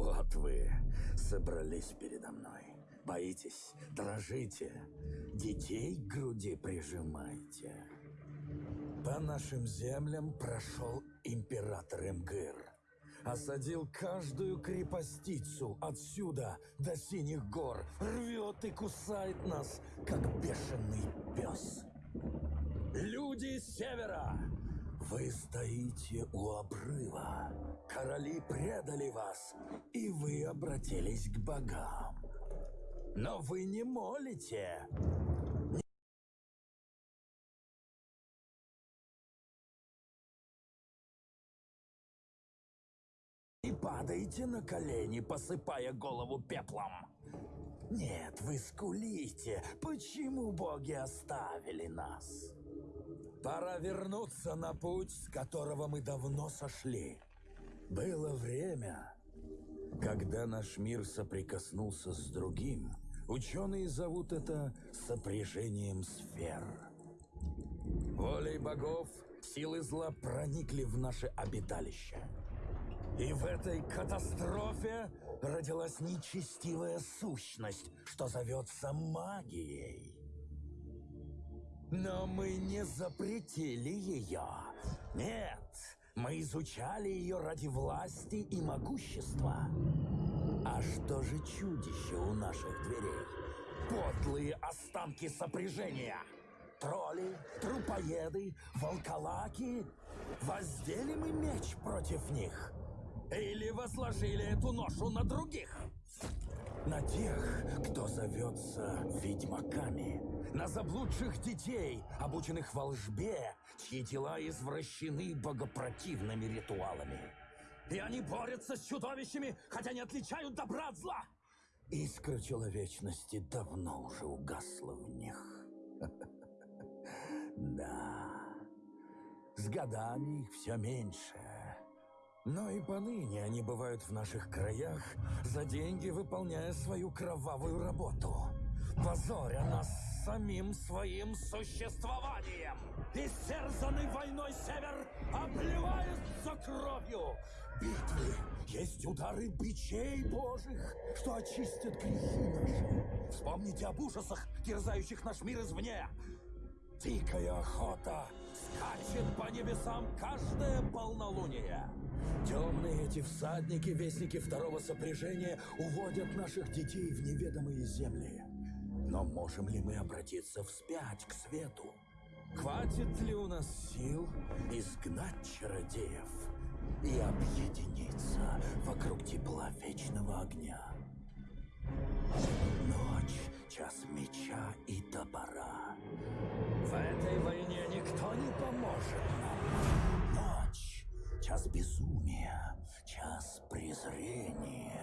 Вот вы собрались передо мной. Боитесь, дрожите, детей к груди прижимаете. По нашим землям прошел император Эмгыр. Осадил каждую крепостицу отсюда до синих гор. Рвет и кусает нас, как бешеный пес. Люди севера, вы стоите у обрыва. Короли предали вас, и вы обратились к богам. Но вы не молите. И падаете на колени, посыпая голову пеплом. Нет, вы скулите. Почему боги оставили нас? Пора вернуться на путь, с которого мы давно сошли. Было время, когда наш мир соприкоснулся с другим. Ученые зовут это сопряжением сфер. Волей богов силы зла проникли в наше обиталище. И в этой катастрофе родилась нечестивая сущность, что зовется магией. Но мы не запретили ее. Нет, мы изучали ее ради власти и могущества. А что же чудище у наших дверей? Подлые останки сопряжения. Тролли, трупоеды, волколаки. Воздели мы меч против них. Или возложили эту ношу на других? На тех, кто зовется ведьмаками. На заблудших детей, обученных волжбе, чьи тела извращены богопротивными ритуалами. И они борются с чудовищами, хотя не отличают добра от зла. Искра человечности давно уже угасла в них. Да, с годами их все меньше. Но и поныне они бывают в наших краях, за деньги выполняя свою кровавую работу. Позоря нас самим своим существованием. Истерзанный войной север обливается кровью. Битвы есть удары бичей божьих, что очистят грехи наши. Вспомните об ужасах, терзающих наш мир извне. Дикая охота скачет по небесам каждое полнолуние. Темные эти всадники, вестники второго сопряжения, уводят наших детей в неведомые земли. Но можем ли мы обратиться вспять к свету? Хватит ли у нас сил изгнать чародеев и объединиться вокруг тепла вечного огня? Ночь, час меча и топора. В этой войне никто не поможет нам. Ночь, час безумия, час презрения.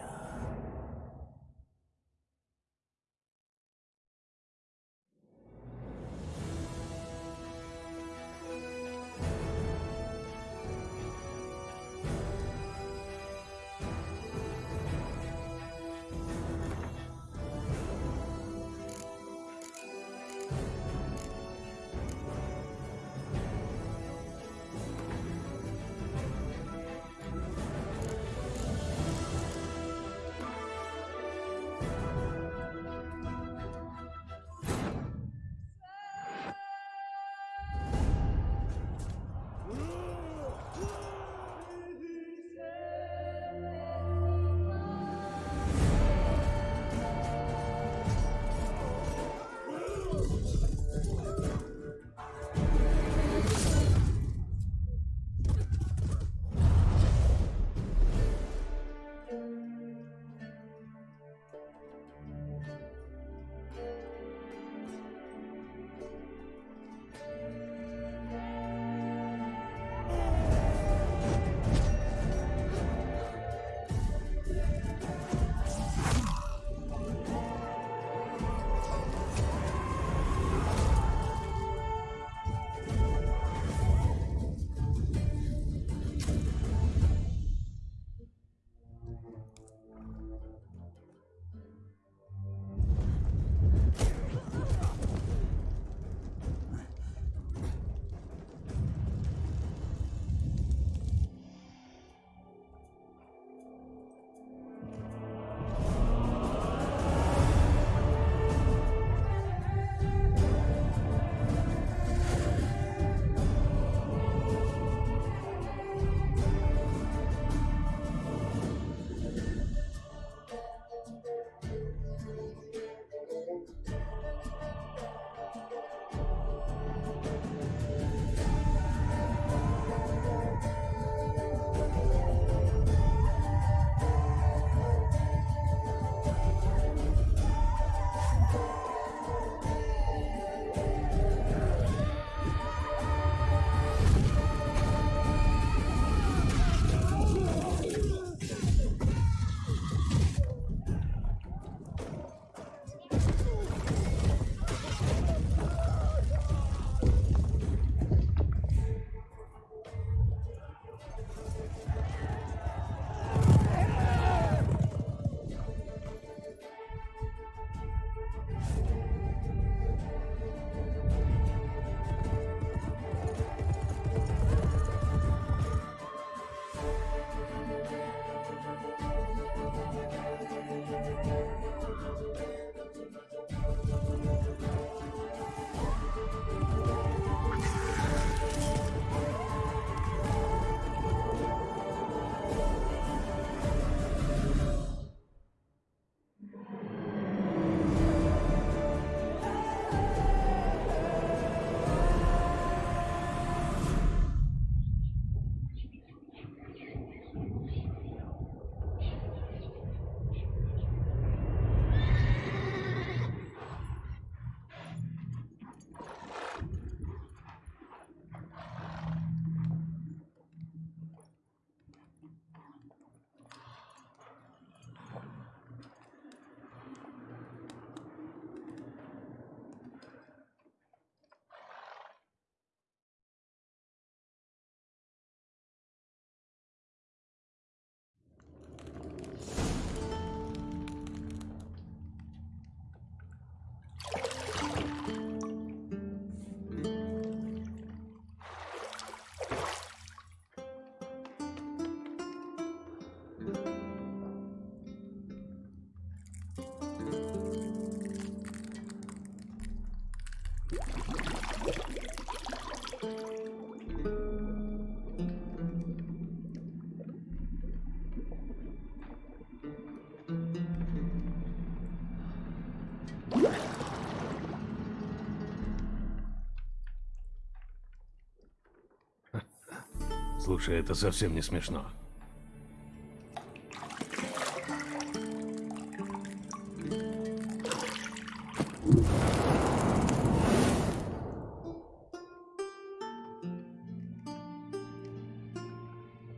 Слушай, это совсем не смешно.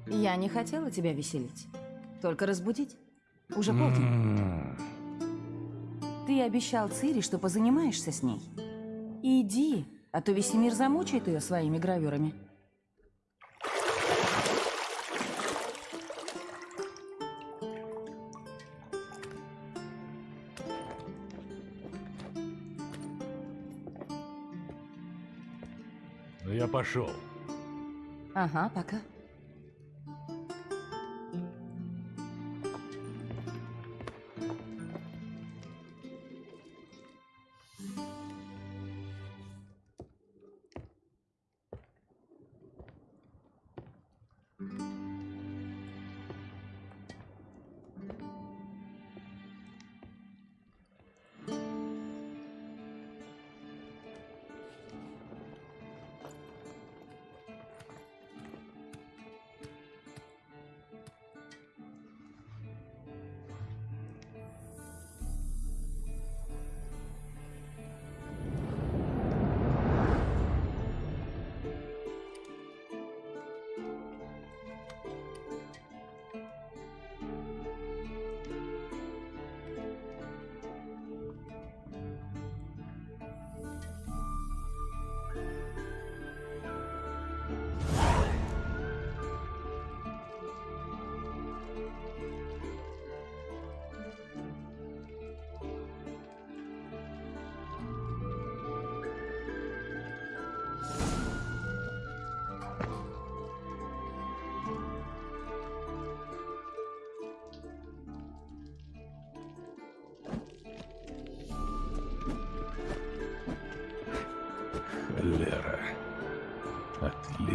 Я не хотела тебя веселить. Только разбудить. Уже полдень. Ты обещал Цири, что позанимаешься с ней. Иди, а то весь мир замучает ее своими гравюрами. Я пошел. Ага, пока.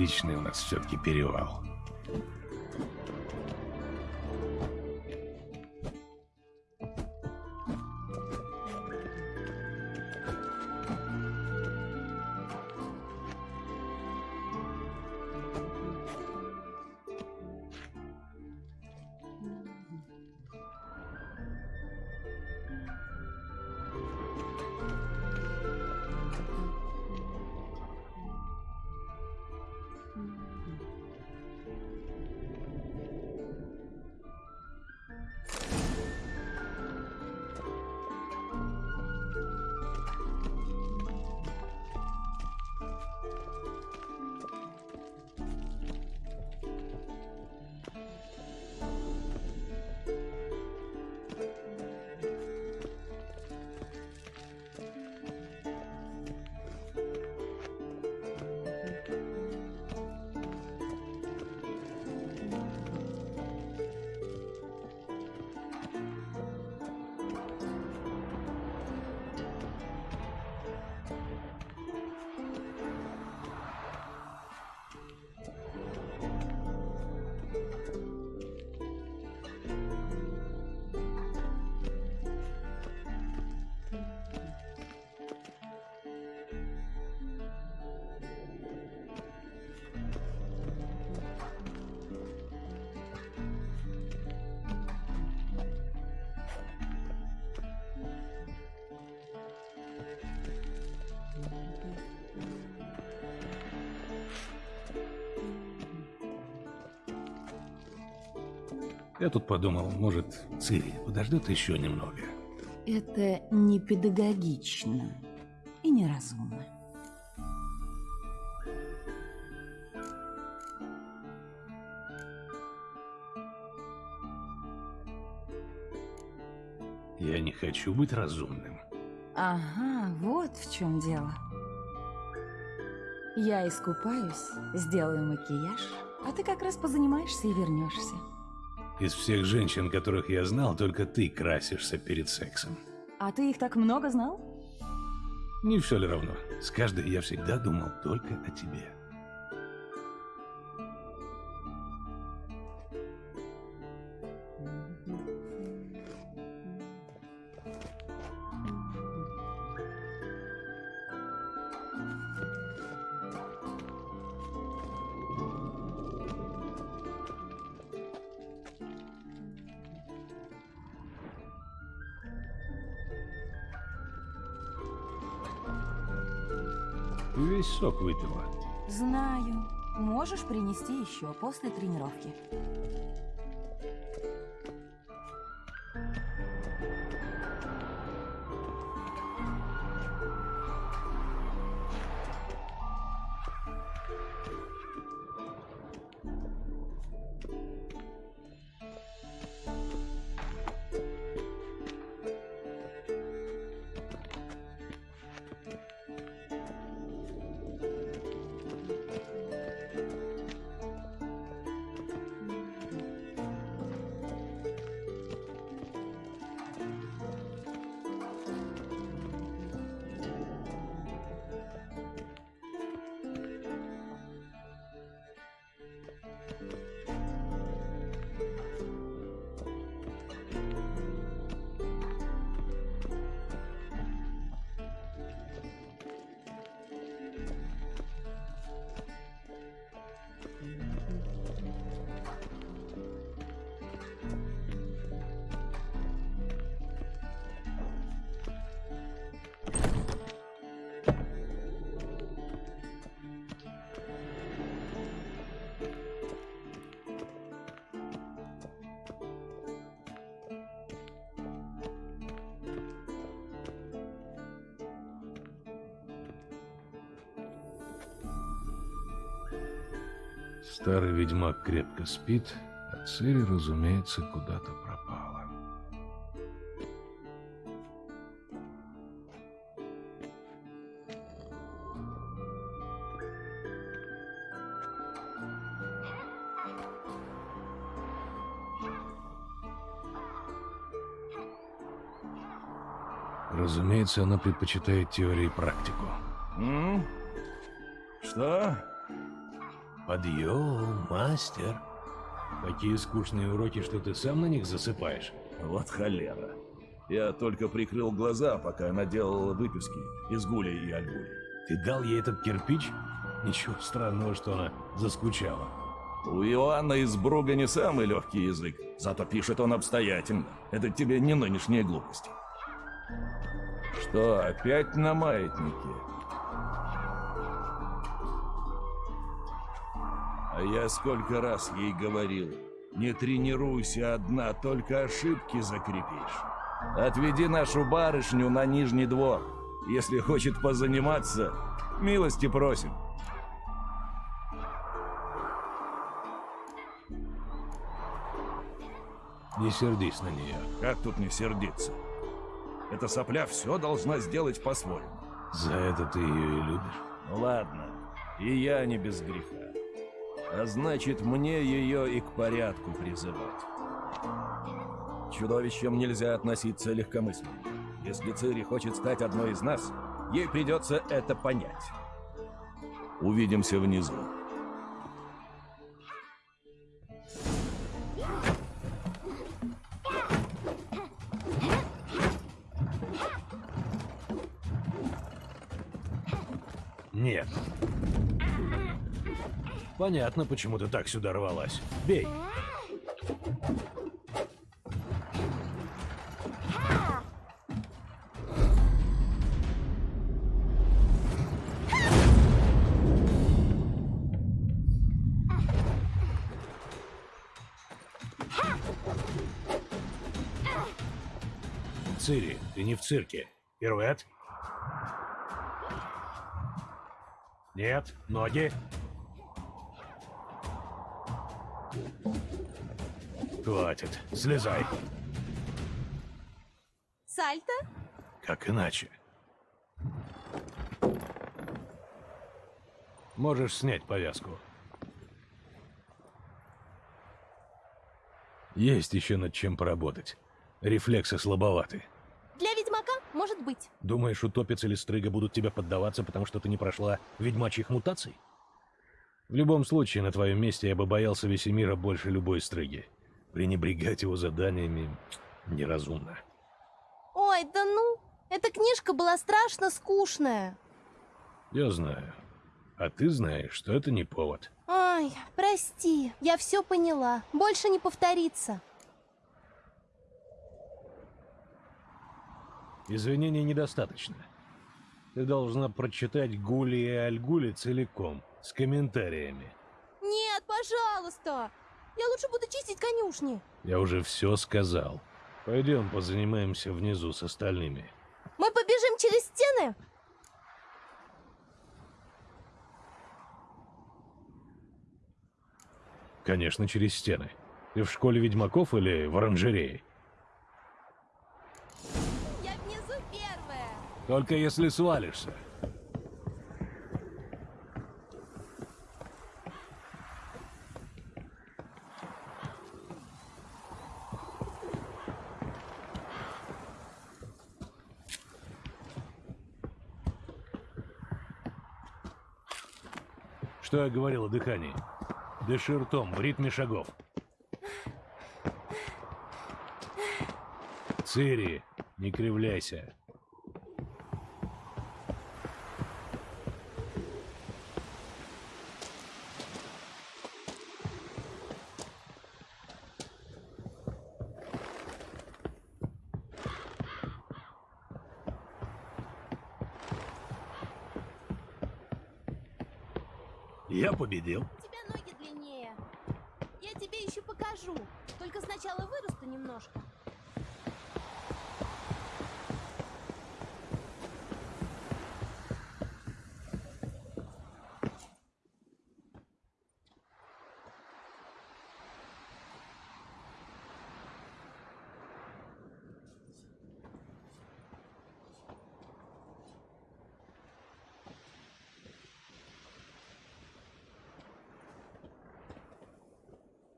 Отличный у нас все-таки перевал. Я тут подумал, может, Цири подождет еще немного. Это не педагогично и неразумно. Я не хочу быть разумным. Ага, вот в чем дело. Я искупаюсь, сделаю макияж, а ты как раз позанимаешься и вернешься. Из всех женщин, которых я знал, только ты красишься перед сексом. А ты их так много знал? Не все ли равно? С каждой я всегда думал только о тебе. Принести еще после тренировки. Старый ведьмак крепко спит, а Цири, разумеется, куда-то пропала. Разумеется, она предпочитает теорию и практику. М? Что? Подъем, мастер. Такие скучные уроки, что ты сам на них засыпаешь. Вот холера. Я только прикрыл глаза, пока она делала выписки из гули и агули. Ты дал ей этот кирпич? Ничего странного, что она заскучала. У Иоанна из Бруга не самый легкий язык, зато пишет он обстоятельно. Это тебе не нынешние глупости. Что, опять на маятнике? А я сколько раз ей говорил, не тренируйся одна, только ошибки закрепишь. Отведи нашу барышню на нижний двор. Если хочет позаниматься, милости просим. Не сердись на нее. Как тут не сердиться? Эта сопля все должна сделать по-своему. За это ты ее и любишь. Ну ладно, и я не без греха. А значит, мне ее и к порядку призывать. Чудовищам нельзя относиться легкомысленно. Если Цири хочет стать одной из нас, ей придется это понять. Увидимся внизу. Понятно, почему ты так сюда рвалась. Бей. Цири, ты не в цирке. Пируэт? Нет, ноги. Хватит, слезай. Сальто? Как иначе? Можешь снять повязку. Есть еще над чем поработать. Рефлексы слабоваты. Для ведьмака может быть. Думаешь, утопец или стрыга будут тебе поддаваться, потому что ты не прошла ведьмачьих мутаций? В любом случае, на твоем месте я бы боялся Весемира больше любой стрыги. Пренебрегать его заданиями неразумно. Ой, да ну, эта книжка была страшно скучная. Я знаю. А ты знаешь, что это не повод. Ой, прости, я все поняла. Больше не повторится. Извинений недостаточно. Ты должна прочитать Гули и Альгули целиком, с комментариями. Нет, пожалуйста. Я лучше буду чистить конюшни. Я уже все сказал. Пойдем позанимаемся внизу с остальными. Мы побежим через стены? Конечно, через стены. Ты в школе ведьмаков или в оранжерее? Я внизу первая. Только если свалишься. Что я говорил о дыхании? Дыши ртом, в ритме шагов. Цири, не кривляйся. Я победил. У тебя ноги длиннее. Я тебе еще покажу. Только сначала вырасту немножко.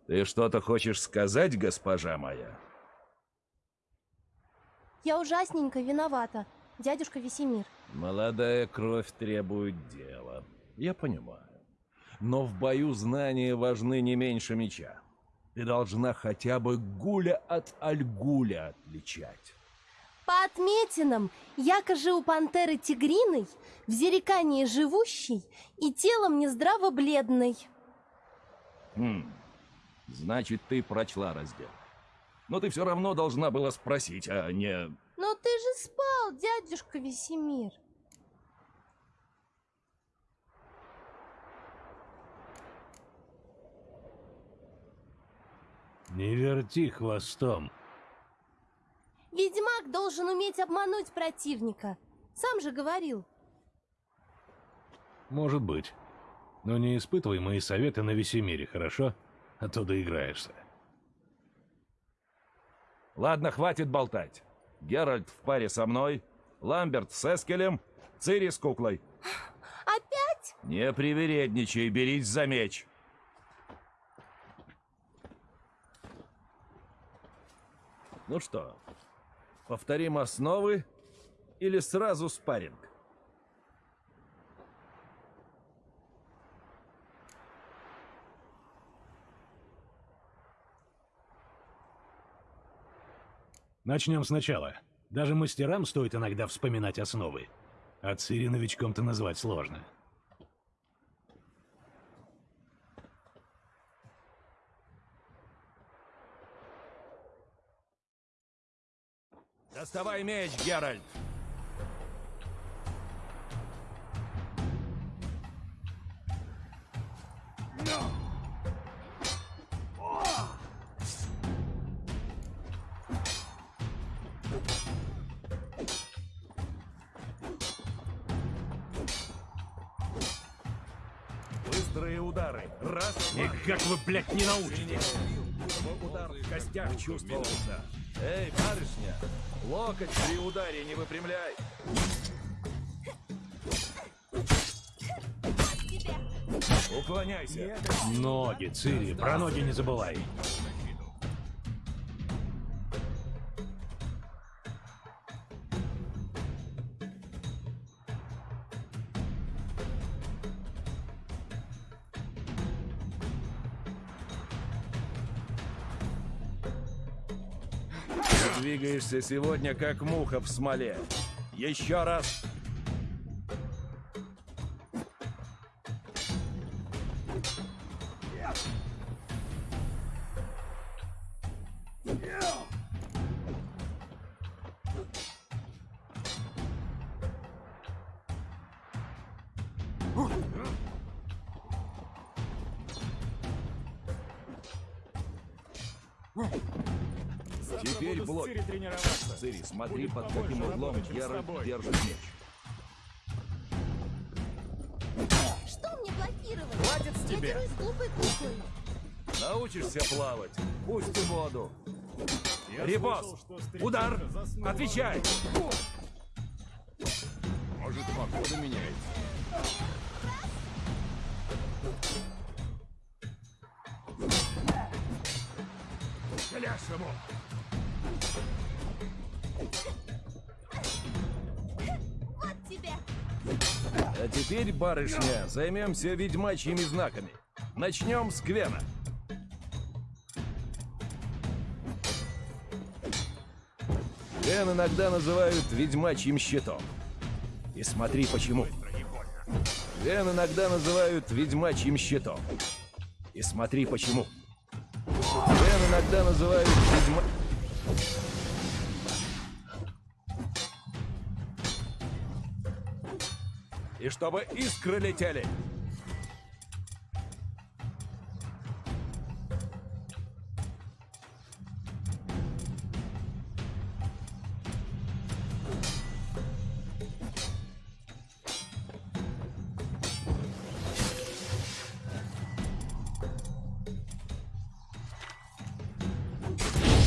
Ты что-то хочешь сказать, госпожа моя? Я ужасненько виновата, дядюшка Весемир. Молодая кровь требует дела. Я понимаю. Но в бою знания важны не меньше меча. Ты должна хотя бы гуля от альгуля отличать. По отметинам, якоже у пантеры тигриной, в зерекании живущей и телом нездраво бледной. Хм. Значит, ты прочла раздел. Но ты все равно должна была спросить, а не... Но ты же спал, дядюшка Весемир. Не верти хвостом. Ведьмак должен уметь обмануть противника. Сам же говорил. Может быть. Но не испытывай мои советы на Весемире, хорошо? А то доиграешься. Ладно, хватит болтать. Геральт в паре со мной, Ламберт с Эскелем, Цири с куклой. Опять? Не привередничай, берись за меч. Ну что, повторим основы или сразу спарринг? Начнем сначала. Даже мастерам стоит иногда вспоминать основы. А Цири новичком-то назвать сложно. Доставай меч, Геральт! Раз, два. как вы, блядь, не научитесь? Чтобы удар в костях чувствовался. Эй, барышня, локоть при ударе не выпрямляй. Уклоняйся. Ноги, Цири, про ноги не забывай. Двигаешься сегодня как муха в смоле. Еще раз. Геральт держит меч. Что мне блокировать? Хватит с Я тебя! дерусь с глупой куклой. Научишься плавать. Пусти воду. Ребос! Удар! Отвечай! Может, погода меняется? Ляж ему! А теперь, барышня, займемся ведьмачьими знаками. Начнем с Квена. Квен иногда называют ведьмачьим щитом. И смотри почему. Квен иногда называют ведьмачьим щитом. И смотри почему. Квен иногда называют ведьма... И чтобы искры летели.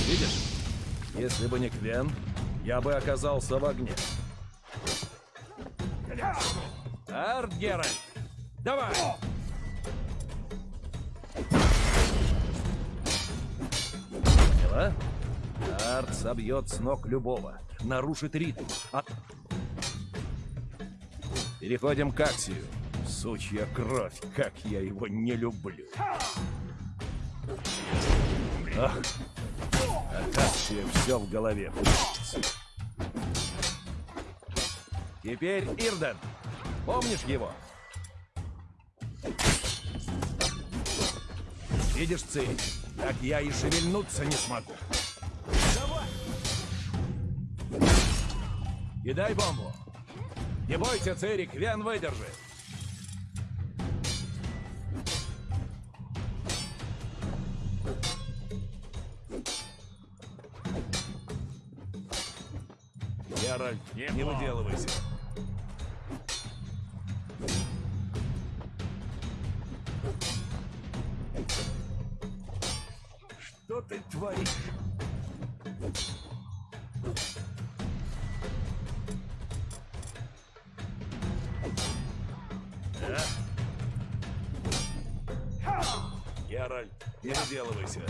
Видишь? Если бы не Квен, я бы оказался в огне. Арт Геральт, давай! Поняла? Арт собьет с ног любого, нарушит ритм. А- Переходим к Аксию. Сучья кровь, как я его не люблю. Ах, от Аксия все в голове. Теперь Ирден. Помнишь его? Видишь, Цири, так я и шевельнуться не смогу. Давай! Кидай бомбу. Не бойся, Цири, Квен выдержит. Геральт, не выделывайся. Не выделывайся.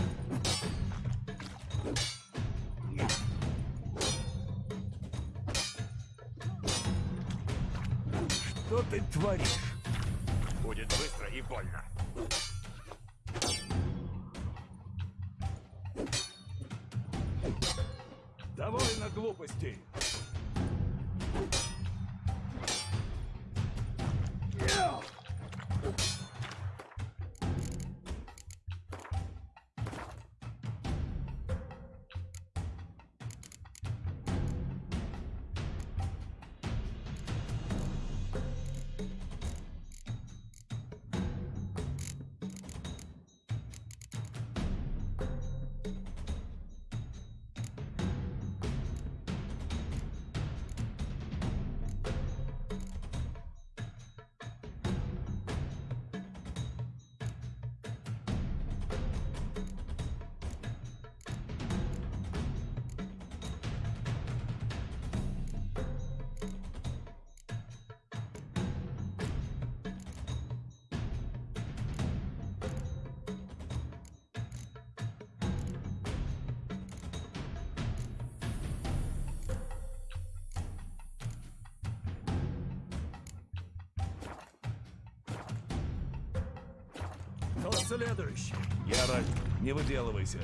Что ты творишь? Будет быстро и больно. Следующий? Геральт, не выделывайся.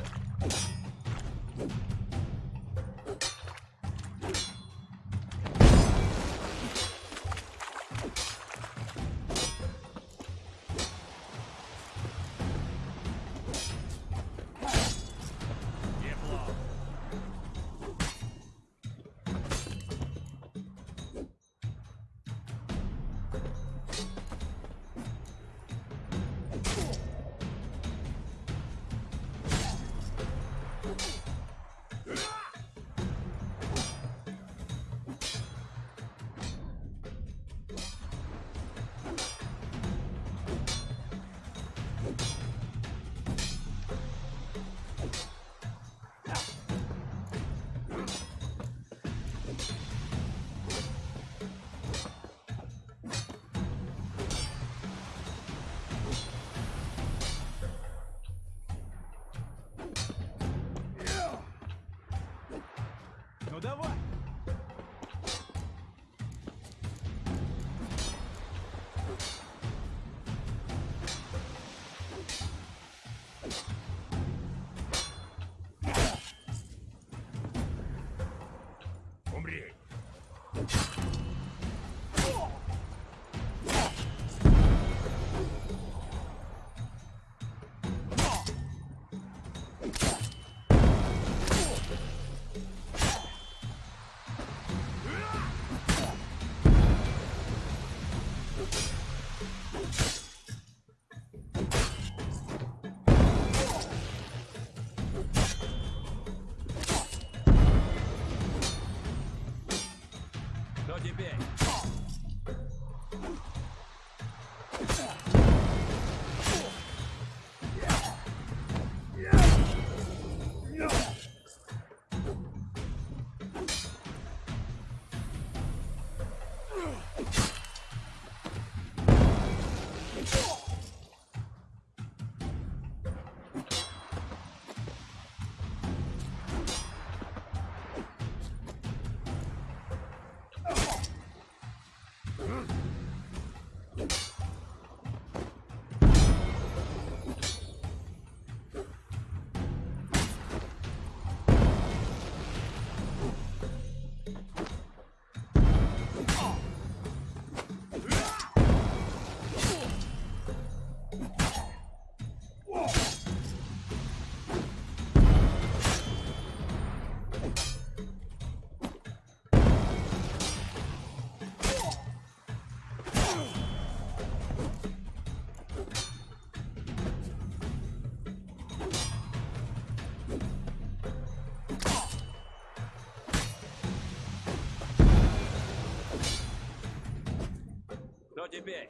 Кто теперь?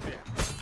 Хватит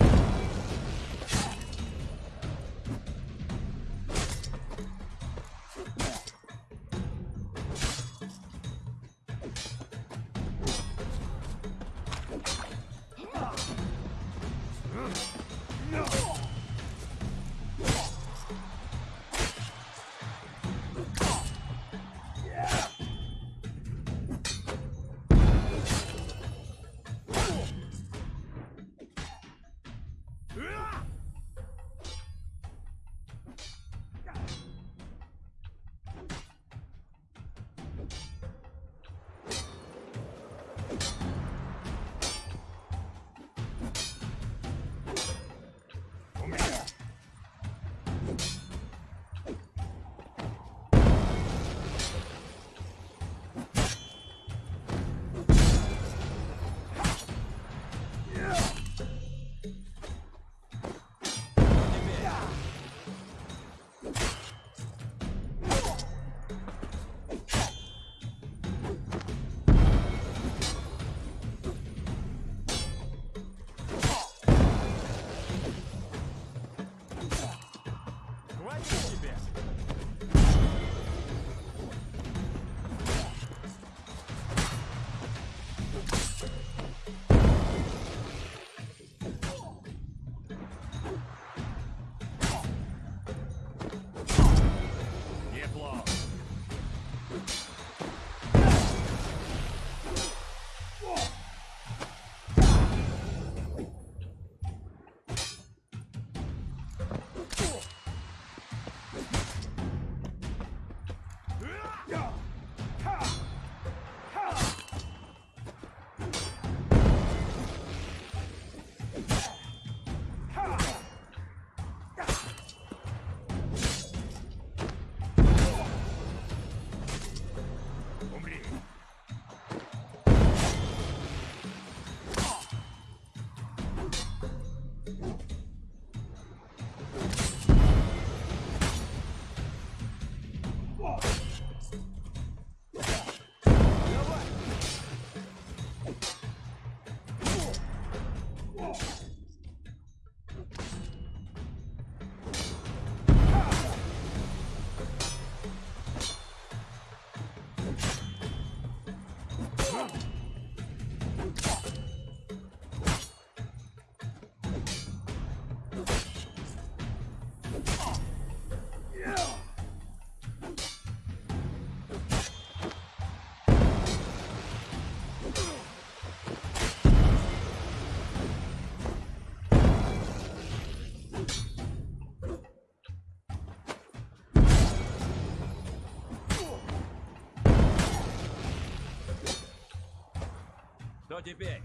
с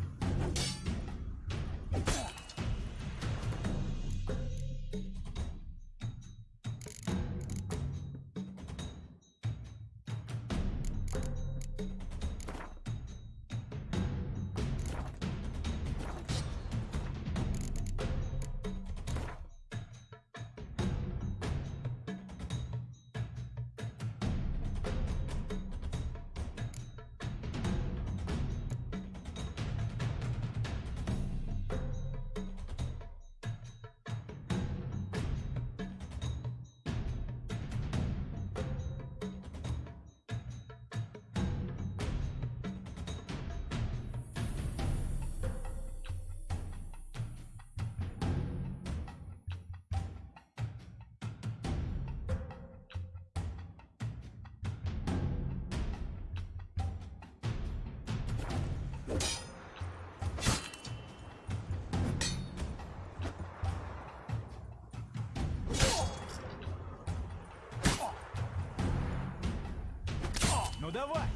давай!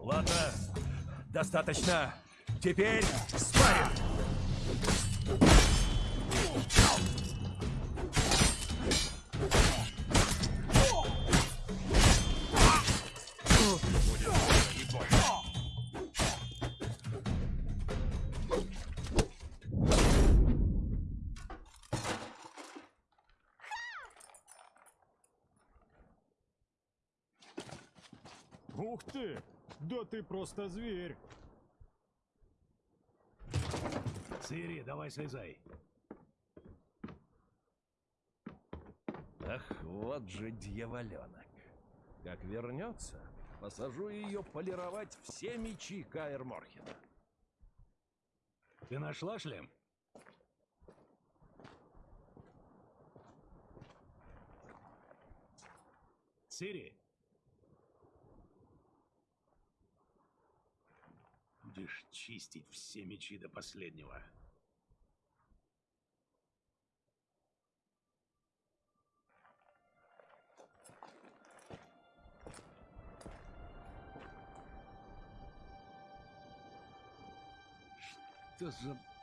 Ладно, достаточно. Теперь Ух ты! Да ты просто зверь! Цири, давай слезай. Ах, вот же дьяволенок. Как вернется, посажу ее полировать все мечи Каэр Морхена. Ты нашла шлем? Цири? Будешь чистить все мечи до последнего. Что за...